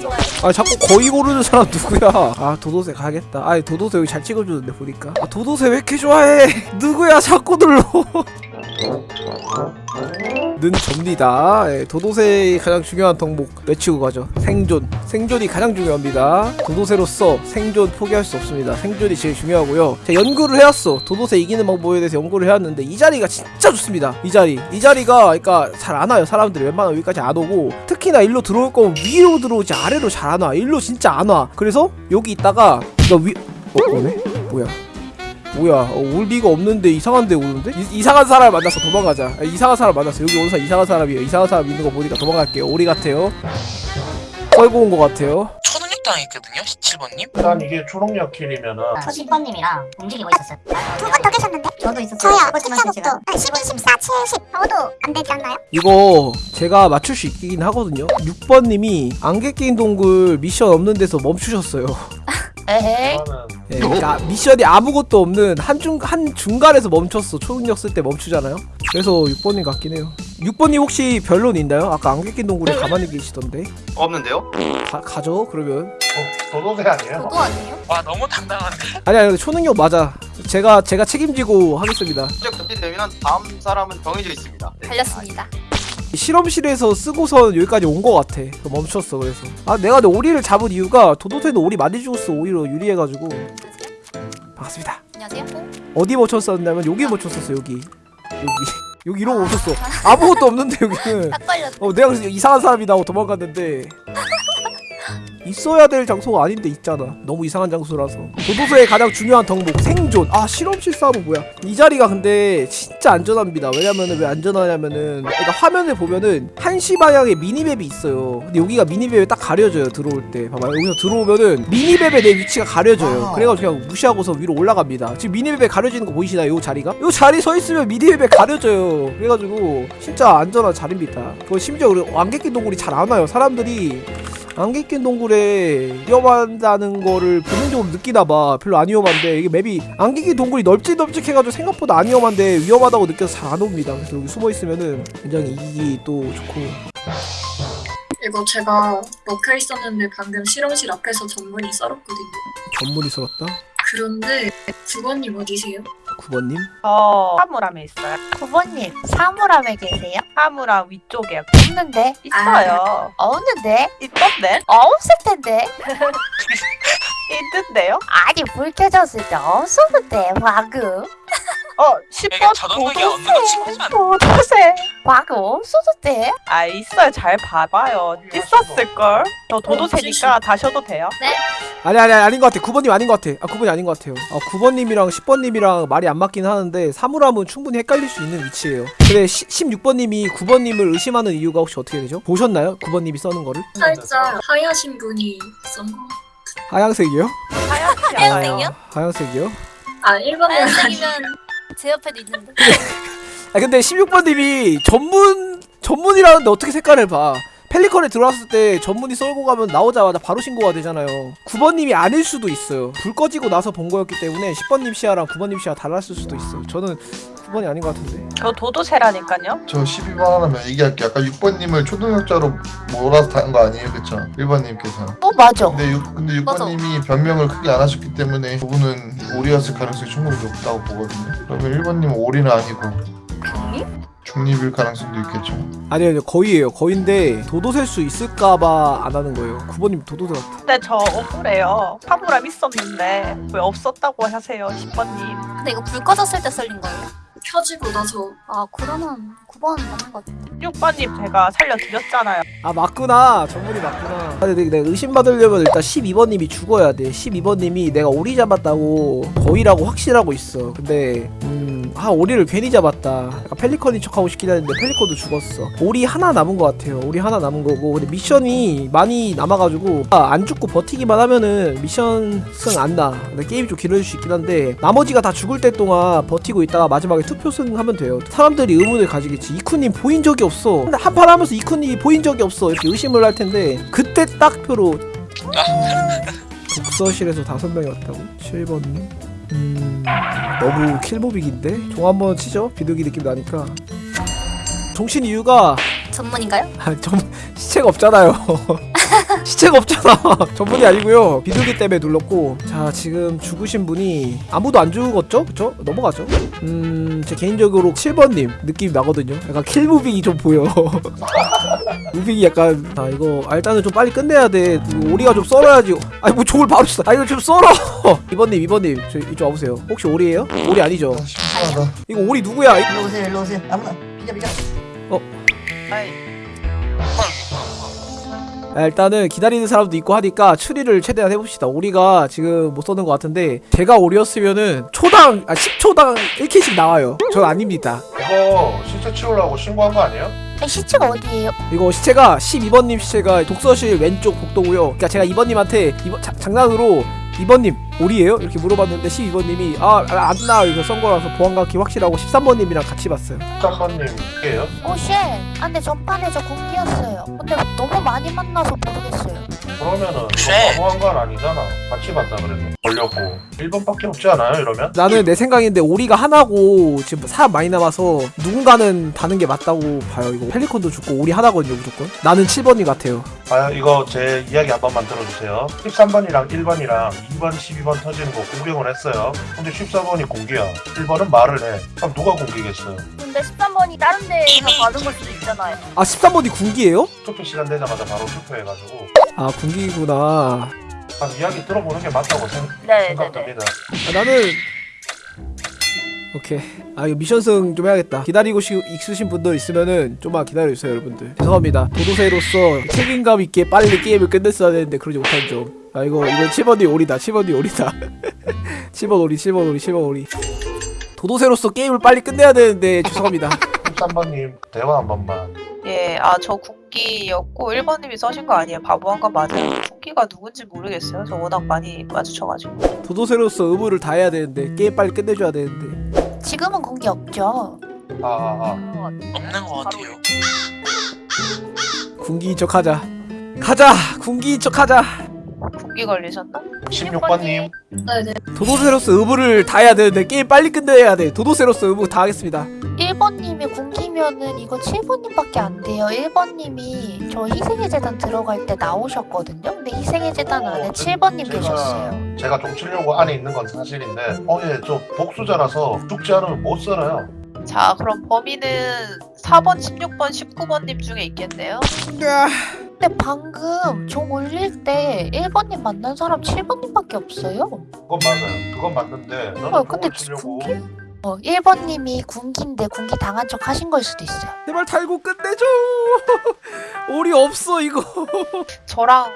좋아해? 아 자꾸 거의 고르는 사람 누구야? 아 도도새 가야겠다. 아니 도도새 여기 잘 찍어주는데 보니까. 아 도도새 왜 이렇게 좋아해? 누구야? 자꾸 눌러 는 접니다. 예, 도도새의 가장 중요한 덕목 외치고 가죠. 생존. 생존이 가장 중요합니다. 도도새로서 생존 포기할 수 없습니다. 생존이 제일 중요하고요. 제가 연구를 해왔어. 도도새 이기는 방법에 대해서 연구를 해왔는데 이 자리가 진짜 좋습니다. 이 자리. 이 자리가 그러니까 잘 안 와요. 사람들이 웬만하면 여기까지 안 오고 특히나 일로 들어올 거면 위로 들어오지 아래로 잘 안 와. 일로 진짜 안 와. 그래서 여기 있다가 이거 위 어? 오네? 뭐야 뭐야 어, 올 리가 없는데 이상한 데 오는데? 이, 상한 사람 만나서 도망가자 아, 이상한 사람 만났어 여기 오는 사람 이상한 사람이에요 이상한 사람 있는 거 보니까 도망갈게요 오리 같아요 썰고 온 거 같아요 초능력 당했거든요 17번님 일단 이게 초록력 킬이면은 저 10번님이랑 움직이고 있었어요. 두분 더 계셨는데? 저도 있었어요. 저요. 제가 12, 14, 70 아무도 안 되지 않나요? 이거 제가 맞출 수 있긴 하거든요 6번님이 안개 끼인 동굴 미션 없는 데서 멈추셨어요 에헤이. 예, 그러니까 미션이 아무것도 없는 한중 한 중간에서 멈췄어 초능력 쓸 때 멈추잖아요 그래서 6번님 같긴 해요 6번님 혹시 변론 있나요? 아까 안개 낀 동굴에 가만히 계시던데 없는데요? 가, 가죠 그러면 도, 도도새 아니에요? 저도 아니에요? 와 너무 당당한데 아니 아니 초능력 맞아 제가 제가 책임지고 하겠습니다 실제 금지되면 다음 사람은 정해져 있습니다. 네. 달렸습니다. 실험실에서 쓰고선 여기까지 온거 같아. 멈췄어 그래서. 아 내가 근데 오리를 잡은 이유가 도도새는 오리 많이 죽었어 오히려 유리해가지고. 반갑습니다. 안녕하세요. 어? 어디 멈췄었냐면 여기 멈췄었어 여기. 여기. 여기 이러고 멈췄어. 아무것도 없는데 여기는. 어. 내가 그래서 이상한 사람이다 하고 도망갔는데 있어야 될 장소가 아닌데 있잖아. 너무 이상한 장소라서. 도도새의 가장 중요한 덕목 생존. 아 실험실 싸움 뭐야? 이 자리가 근데 진짜 안전합니다. 왜냐면은 왜 안전하냐면은 그러니까 화면을 보면은 한시 방향에 미니맵이 있어요. 근데 여기가 미니맵에 딱 가려져요 들어올 때. 봐봐요. 여기서 들어오면은 미니맵에 내 위치가 가려져요. 그래가지고 그냥 무시하고서 위로 올라갑니다. 지금 미니맵에 가려지는 거 보이시나요? 요 자리가? 요 자리 서 있으면 미니맵에 가려져요. 그래가지고 진짜 안전한 자리입니다. 그거 심지어 우리 안개낀 동굴이 잘 안 와요. 사람들이 안개 낀 동굴에 위험하다는 거를 본능적으로 느끼나봐. 별로 안 위험한데 이게 맵이 안개 낀 동굴이 널찍널찍해가지고 생각보다 안 위험한데 위험하다고 느껴서 잘 안 옵니다. 그래서 여기 숨어있으면은 굉장히 이기기 또 좋고. 이거 제가 먹혀 있었는데 방금 실험실 앞에서 전문이 썰었거든요. 전문이 썰었다 그런데 구건님 어디세요? 9번님 저 사물함에 있어요. 9번님 사물함에 계세요? 사물함 위쪽에 없는데? 있어요. 없는데? 있던데? 없을 텐데. 있던데요? 아니 불 켜졌을 때 없었는데 방금. 어, 이게 10번 자동문이 없는 거 않나? 도도새. 방금 없었는데. 아, 있어요. 잘 봐봐요. 있었을걸. 저 도도새니까 다셔도 돼요. 아니 아니 아니, 아닌 것 같아 9번님 아닌 것 같아 아 9번이 아닌 것 같아요 아 9번님이랑 10번님이랑 말이 안 맞긴 하는데 사물함은 충분히 헷갈릴 수 있는 위치예요 근데 16번님이 9번님을 의심하는 이유가 혹시 어떻게 되죠? 보셨나요? 9번님이 써는 거를? 살짝 하얗신 분이 썬 거. 하양색이요? 하얗지 하얀색이요? 않아요. 아, 하양색이요? 아 1번님 아니 하얀색이면 제 옆에도 있는데. 아 근데 16번님이 전문 전문이라는데 어떻게 색깔을 봐? 펠리컨에 들어왔을 때 전문이 썰고 가면 나오자마자 바로 신고가 되잖아요. 9번님이 아닐 수도 있어요. 불 꺼지고 나서 본 거였기 때문에 10번님 시야랑 9번님 시야 달랐을 수도 있어요. 저는 9번이 아닌 것 같은데. 저 도도새라니까요. 저 12번 하나만 얘기할게요. 아까 6번님을 초등학자로 몰아서 다는 거 아니에요? 그쵸? 1번님께서. 어 맞아. 근데, 6, 근데 맞아. 6번님이 변명을 크게 안 하셨기 때문에 그분은 오리였을 가능성이 충분히 높다고 보거든요. 그러면 1번님은 오리는 아니고 중립 일 가능성도 있겠죠. 아니요, 아니요. 거의예요. 거인데 도도셀 수 있을까봐 안 하는 거예요. 9번님 도도새 같아. 근데 저 억울해요. 사물함 있었는데 왜 없었다고 하세요, 10번님. 근데 이거 불 꺼졌을 때 썰린 거예요? 켜지고 나서 아 그러면 9번 맞는 것 같아. 6번님 제가 살려드렸잖아요. 아 맞구나. 전문이 맞구나. 아, 근데 내가 의심받으려면 일단 12번님이 죽어야 돼. 12번님이 내가 오리 잡았다고 거의라고 확신하고 있어. 근데 음, 아 오리를 괜히 잡았다. 펠리컨인 척하고 싶긴 했는데 펠리컨도 죽었어. 오리 하나 남은 것 같아요. 오리 하나 남은 거고 근데 미션이 많이 남아가지고 아, 안 죽고 버티기만 하면은 미션 승안 나. 근데 게임이 좀 길어질 수 있긴 한데 나머지가 다 죽을 때 동안 버티고 있다가 마지막에 투표 승하면 돼요. 사람들이 의문을 가지겠지. 이쿠님 보인 적이 없어. 근데 한판 하면서 이쿠님이 보인 적이 없어. 이렇게 의심을 할 텐데 그때 딱 표로 독서실에서 다섯 명이 왔다고? 7번님? 음... 너무 킬모빅인데? 종 한번 치죠? 비둘기 느낌 나니까 정신 이유가 전문인가요? 아, 좀 시체가 없잖아요 시체가 없잖아 전문이 아니고요 비둘기 때문에 눌렀고 자 지금 죽으신 분이 아무도 안 죽었죠? 그쵸? 넘어가죠 음제 개인적으로 7번님 느낌이 나거든요 약간 킬무빙이 좀 보여 무빙이 약간 아 이거 아, 일단은 좀 빨리 끝내야 돼 오리가 좀 썰어야지 아니 뭐 종을 바로 써. 아 이거 좀 썰어 2번님 2번님 저 이쪽 와보세요 혹시 오리예요? 오리 아니죠? 아, 심심하다. 이거 오리 누구야? 이- 일로 오세요 일로 오세요 아무나 비켜 비켜 아이 아, 일단은 기다리는 사람도 있고 하니까 추리를 최대한 해봅시다. 오리가 지금 못 써는 것 같은데 제가 오리였으면은 초당 아 10초당 1킬씩 나와요. 전 아닙니다. 이거 시체 치우려고 신고한 거 아니에요? 이 시체가 어디예요? 이거 시체가 12번님 시체가 독서실 왼쪽 복도고요. 그러니까 제가 2번님한테 이번 자- 장난으로 2번님 오리예요? 이렇게 물어봤는데 12번님이 아 안 나. 이거 썬 거라서 보안각기 확실하고 13번님이랑 같이 봤어요. 13번님 이게요? 오 쉣! 아 근데 전판에 저 공기였어요 근데 너무 많이 만나서 모르겠어요 그러면은 쉣. 너무한 건 아니잖아 같이 봤다 그래서 걸렸고 1번밖에 없지 않아요 이러면? 나는 내 생각인데 오리가 하나고 지금 사람 많이 남아서 누군가는 다는 게 맞다고 봐요. 이거 펠리콘도 죽고 오리 하나거든요 무조건. 나는 7번이 같아요. 아 이거 제 이야기 한 번만 들어주세요 13번이랑 1번이랑 2번 12번 터지는 거 공격을 했어요 근데 14번이 공기야 1번은 말을 해 그럼 누가 공기겠어요 근데 13번이 다른 데서 받은 걸 수도 있잖아요 아 13번이 군기예요? 투표 시간 되자마자 바로 투표해가지고 아 군기구나. 한 이야기 들어보는 게 맞다고 생, 네네네 생각됩니다 아, 나는 오케이. 아 이거 미션승 좀 해야겠다. 기다리고 시, 있으신 분들 있으면은 좀만 기다려주세요 여러분들. 죄송합니다. 도도새로서 책임감 있게 빨리 게임을 끝냈어야 되는데 그러지 못한 점. 아 이거 이거 7번이 오리다. 7번이 오리다. 7번 오리 7번 오리 7번 오리. 도도새로서 게임을 빨리 끝내야 되는데 죄송합니다. 13번님 대화 한 번만 예, 아, 저 군기였고 1번님이 써신 거 아니에요. 바보한 거 맞아요. 군기가 누군지 모르겠어요. 저 워낙 많이 마주쳐가지고. 도도새로서 의무를 다 해야 되는데 게임 빨리 끝내줘야 되는데. 지금은 공기 없죠 아아 아. 없는 것 같아요. 군기인 척하자. 가자. 군기인 척하자. 군기 걸리셨나? 16번님 네네. 도도새로서 의무를 다 해야 되는데 게임 빨리 끝내야 돼. 도도새로서 의무 다 하겠습니다. 1번님이 공기면은 이거 7번님밖에 안 돼요 1번님이 저 희생의 재단 들어갈 때 나오셨거든요 근데 희생의 재단 안에 7번님 계셨어요 제가 좀 치려고 안에 있는 건 사실인데 어예저 복수자라서 죽지 않으면 못 살아요 자, 그럼 범인은 4번, 16번, 19번님 중에 있겠네요. 근데 방금 종 올릴 때 1번님 만난 사람 7번님밖에 없어요 그건 맞아요 그건 맞는데 어, 근데 치려고 군기? 어 1번님이 군기인데 군기 당한 척 하신 걸 수도 있어요 제발 달고 끝내줘. 오리 없어 이거. 저랑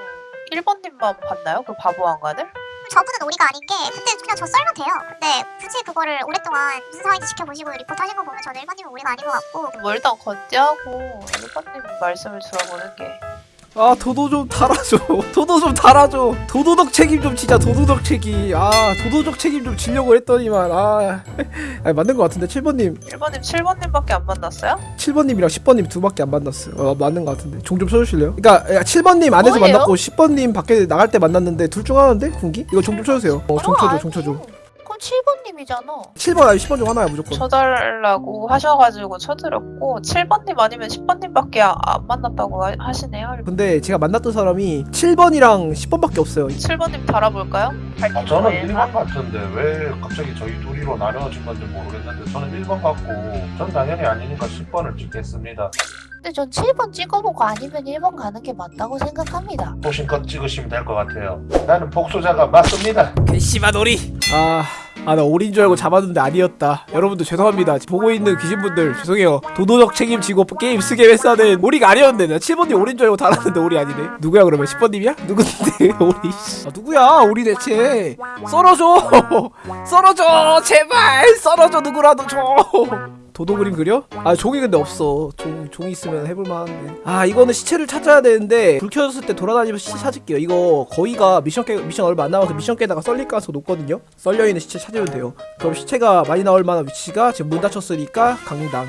1번님만 봤나요? 그 바보 한간을? 저분은 오리가 아닌 게 그때 그냥 저 썰면 돼요 근데 굳이 그거를 오랫동안 무슨 상황인지 지켜보시고 리포트 하신 거 보면 저는 1번님은 오리가 아닌 것 같고 뭐 일단 건재하고 1번님 말씀을 들어보는 게 아 도도 좀 달아줘. 도도 좀 달아줘. 도도덕 책임 좀 지자. 도도덕 책임. 아 도도적 책임 좀 지려고 했더니만 아. 아니 맞는 것 같은데 7번님 1번님, 7번님밖에 안 만났어요? 7번님이랑 10번님 두 밖에 안 만났어요. 어 맞는 것 같은데 종 좀 쳐주실래요? 그러니까 7번님 안에서 뭐예요? 만났고 10번님 밖에 나갈 때 만났는데 둘 중 하나인데 군기? 이거 종 좀 쳐주세요. 어 종 쳐줘 종 쳐줘. 그럼 7번님이잖아 7번 아니 10번 중 하나야 무조건. 쳐달라고 하셔가지고 쳐드렸고 7번님 아니면 10번님밖에 아- 안 만났다고 하- 하시네요. 근데 제가 만났던 사람이 7번이랑 10번밖에 없어요. 7번님 달아볼까요? 아, 저는 1번 같은데 왜 갑자기 저희 둘이로 나눠진 건지 모르겠는데 저는 1번 같고 전 당연히 아니니까 10번을 찍겠습니다 근데 전 7번 찍어보고 아니면 1번 가는 게 맞다고 생각합니다 보신껏 찍으시면 될 것 같아요 나는 복수자가 맞습니다 괘씸한 오리. 아. 아 나 오리인 줄 알고 잡았는데 아니었다. 여러분들 죄송합니다. 보고 있는 귀신분들 죄송해요. 도도적 책임지고 게임 쓰게 된 오리가 아니었는데 나 7번님 오리인 줄 알고 달았는데 오리 아니네. 누구야 그러면? 10번님이야? 누군데? 오리 아 누구야 오리 대체? 썰어줘! 썰어줘! 제발! 썰어줘 누구라도 줘 도도 그림 그려? 아 종이 근데 없어. 종, 종 있으면 해볼 만한데. 아 이거는 시체를 찾아야 되는데 불 켜졌을 때 돌아다니면서 시체 찾을게요. 이거 거의가 미션 깨 미션 얼마 안 남아서 미션 깨다가 썰릴 가능성 높거든요. 썰려있는 시체 찾으면 돼요. 그럼 시체가 많이 나올 만한 위치가 지금 문 닫혔으니까 강당.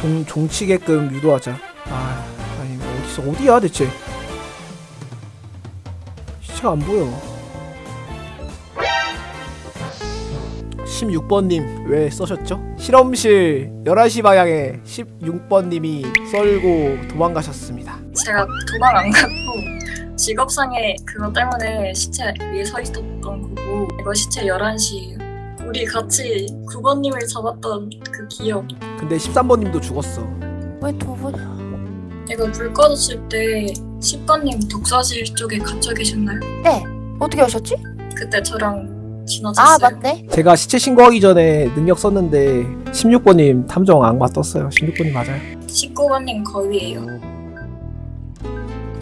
종, 종치게끔 유도하자. 아 아니 어디서 어디야 대체? 시체가 안 보여 16번님 왜 써셨죠? 실험실 11시 방향에 16번님이 썰고 도망가셨습니다 제가 도망 안 갔고 직업상의 그거 때문에 시체 위에 서 있었던 거고 이거 시체 11시예요. 우리 같이 9번님을 잡았던 그 기억 근데 13번님도 죽었어 왜두 분? 이거 불 꺼졌을 때 10번님 독서실 쪽에 갇혀 계셨나요? 네. 어떻게 하셨지? 그때 저랑 아 지나쳤어요. 맞네. 제가 시체 신고하기 전에 능력 썼는데 16번님 탐정 악마 떴어요 16번님 맞아요 19번님 거위예요.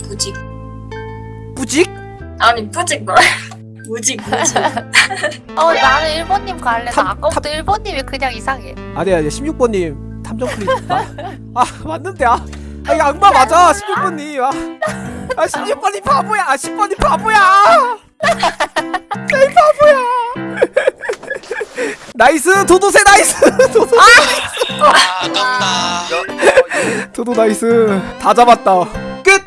무직. 뿌직? 아니 뿌직 말. 무직 무직. 어 나는 1번님 갈래. 탐- 나 아까부터 1번님이 그냥 이상해. 아니 아니 16번님 탐정 클릭 아, 아 맞는데 아, 아 이거 악마 맞아 16번님 아, 아 16번님 바보야 아 10번님 바보야 이 바보야 나이스 도도새 나이스. 도도 아, 아깝다. 도도 나이스. 다 잡았다. 끝